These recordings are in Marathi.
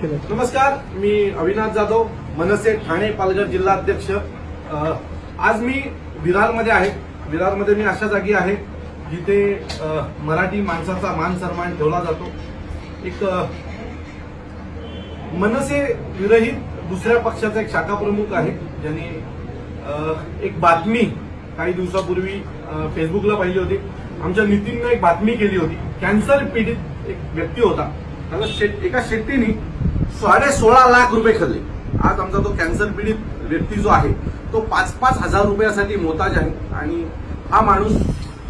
केलं नमस्कार मी अविनाश जाधव मनसे ठाणे पालघर जिल्हाध्यक्ष आज मी विरारमध्ये आहे. विरारमध्ये मी अशा जागी आहे जिथे मराठी माणसाचा मान सन्मान ठेवला जातो. एक मनसे विरहित दुसऱ्या पक्षाचा एक शाखा प्रमुख आहे. ज्यांनी एक बातमी काही दिवसापूर्वी फेसबुकला पाहिली होती. आमच्या नितीननं एक बातमी केली होती. कॅन्सर पीडित एक व्यक्ती होता. त्याला शेट एका शेट्टीने साडे सोळा लाख रुपये खाल्ले. आज आमचा तो कॅन्सर पीडित व्यक्ती जो आहे तो पाच पाच हजार रुपयासाठी मोताज आहे आणि हा माणूस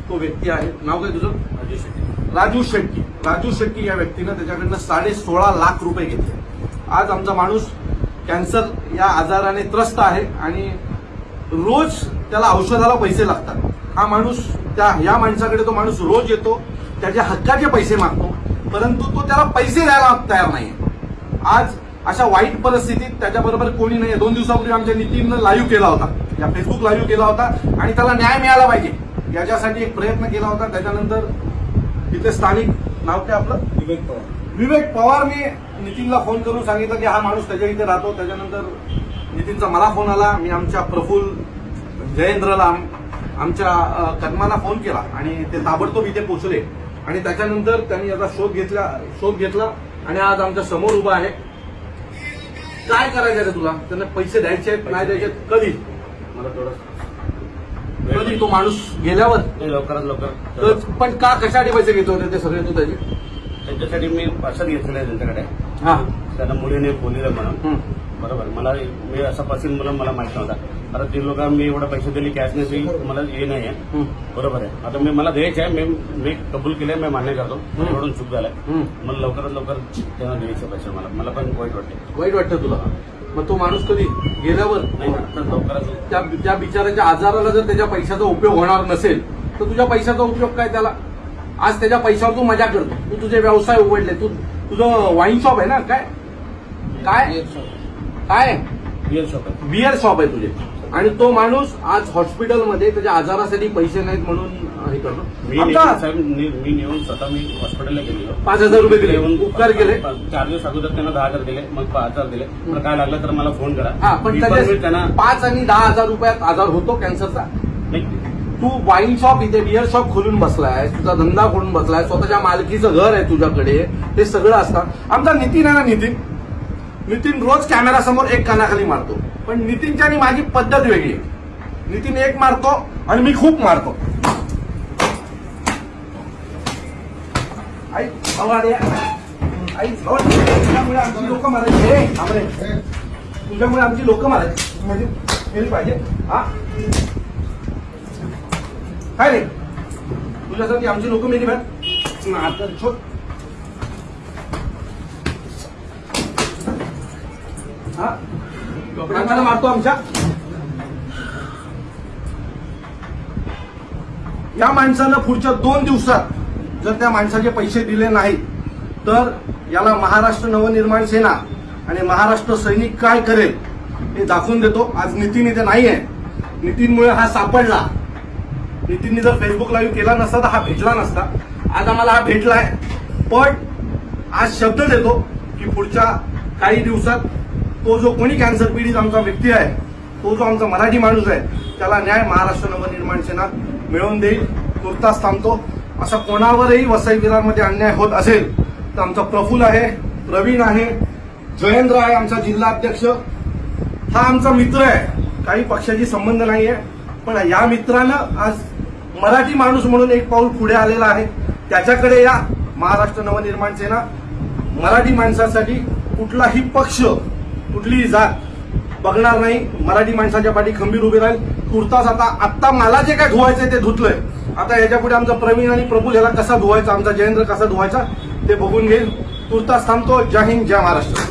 तो व्यक्ती आहे. नाव काय तुझं? राजू शेट्टी. राजू शेट्टी. राजू शेट्टी या व्यक्तीनं त्याच्याकडनं साडे सोळा लाख रुपये घेतले. आज आमचा माणूस कॅन्सर या आजाराने त्रस्त आहे आणि रोज त्याला औषधाला पैसे लागतात. हा माणूस त्या या माणसाकडे तो माणूस रोज येतो त्याच्या हक्काचे पैसे मागतो परंतु तो त्याला पैसे द्यायला तयार नाही आज अशा वाईट परिस्थितीत त्याच्याबरोबर कोणी नाही दोन दिवसापूर्वी आमच्या नितीननं लाईव्ह केला होता. या फेसबुक लाईव्ह केला होता. आणि त्याला न्याय मिळाला पाहिजे. याच्यासाठी एक प्रयत्न केला होता. त्याच्यानंतर तिथे स्थानिक नाव काय आपलं? विवेक पवार. विवेक पवारने नितीनला फोन करून सांगितलं की हा माणूस त्याच्या इथे राहतो. त्याच्यानंतर नितीनचा मला फोन आला. मी आमच्या प्रफुल्ल जयेंद्रला आम- आमच्या कदमाला फोन केला. आणि ते ताबडतोब इथे पोहोचले. आणि त्याच्यानंतर त्यांनी याचा शोध घेतला शोध घेतला आणि आज आमच्यासमोर उभा आहे. काय करायचं रे तुला? त्यांना पैसे द्यायचे आहेत नाही द्यायचे आहेत? कधी? मला थोडं कधी तो माणूस गेल्यावर? लवकरात लवकर. पण का कशासाठी पैसे घेतो ते सगळे तू त्याचे? त्यांच्यासाठी मी पार्सल घेतलेलं आहे त्यांच्याकडे. हा. त्यांना मुलीने बोललेलं म्हणून. बरोबर. मला मी असा पासिंग म्हणून मला माहीत नव्हता. आता ते लोक मी एवढे पैसे दिले कॅश नाही मला हे नाही आहे. बरोबर आहे. आता मी मला द्यायचं आहे. मी मी कबूल केलंय मी मान्य करतो. एवढून चूक झालाय. मला लवकरात लवकर त्यांना द्यायचे पैसे मला. मला पण वाईट वाटते वाईट वाटतं तुला? मग तो माणूस कधी गेल्यावर? नाही त्या बिचाराच्या आजाराला जर त्याच्या पैशाचा उपयोग होणार नसेल तर तुझ्या पैशाचा उपयोग काय त्याला? आज त्याच्या पैशावर तू मजा करतो. तू तुझे व्यवसाय उघडले. तू तुझं वाईन शॉप आहे ना? काय? काय? काय? बिअर शॉप आहे. बिअर शॉप आहे तुझे. आणि तो माणूस आज हॉस्पिटलमध्ये त्याच्या आजारासाठी पैसे नाहीत म्हणून हे करतो. साहेब मी नेऊन स्वतः मी हॉस्पिटलला गेलेलो. पाच हजार रुपये दिले. उपकार केले. चार दिवस अगोदर त्यांना दहा हजार दिले मग पाच हजार दिले. तर काय लागलं तर मला फोन करा. हा पण मी पण मी त्याच्या त्यांना पाच आणि दहा हजार रुपयात आजार होतो कॅन्सरचा तू वाईन शॉप इथे बिअर शॉप खोलून बसलाय तुझा धंदा खोलून बसलाय स्वतःच्या मालकीचं घर आहे तुझ्याकडे हे सगळं असतं. आमचा नितीन आहे ना नितीन? नितीन रोज कॅमेरा समोर एक कानाखाली मारतो. पण नितीनच्या आणि माझी पद्धत वेगळी आहे. नितीन एक मारतो आणि मी खूप मारतो. आई भवाडे आई तुझ्यामुळे आमची लोक मारायची. हे, तुझ्यामुळे आमची लोक मारायची. म्हणजे पाहिजे. हा. काय रे? तुझ्यासाठी आमची लोक मेली बाहेर. आता छोट हा? लोकांना मारतो आमच्या. या माणसानं पुढच्या दोन दिवसात जर त्या माणसाचे पैसे दिले नाहीत तर याला महाराष्ट्र नवनिर्माण सेना आणि महाराष्ट्र सैनिक काय करेल हे दाखवून देतो. आज नितीन इथे नाही आहे नितीनमुळे हा सापडला. नितीनने जर फेसबुक लाईव्ह केला नसता तर हा भेटला नसता. आज आम्हाला हा भेटला आहे पण आज शब्द देतो की पुढच्या काही दिवसात तो जो कोणी कॅन्सर पीडित आमचा व्यक्ती आहे तो जो आमचा मराठी माणूस आहे त्याला न्याय महाराष्ट्र नवनिर्माण सेना मिळवून देईल. तुर्तास थांबतो. असा कोणावरही वसई विरारमध्ये अन्याय होत असेल तर आमचा प्रफुल्ल आहे प्रवीण आहे जयेंद्र आहे आमचा जिल्हा अध्यक्ष. हा आमचा मित्र आहे. काही पक्षाशी संबंध नाही आहे पण या मित्रानं आज मराठी माणूस म्हणून एक पाऊल पुढे आलेला आहे. त्याच्याकडे या महाराष्ट्र नवनिर्माण सेना मराठी माणसासाठी कुठलाही पक्ष कुठलीही जात बघणार नाही. मराठी माणसाच्या पाठी खंबीर उभी राहील. कुर्ताच आता आत्ता मला जे काय धुवायचंय ते धुतलंय. आता याच्यापुढे आमचा प्रवीण आणि प्रभू याला कसा धुवायचा आमचा जयेंद्र कसा धुवायचा ते बघून घेईल. तुर्तास थांबतो. जय हिंद जय महाराष्ट्र.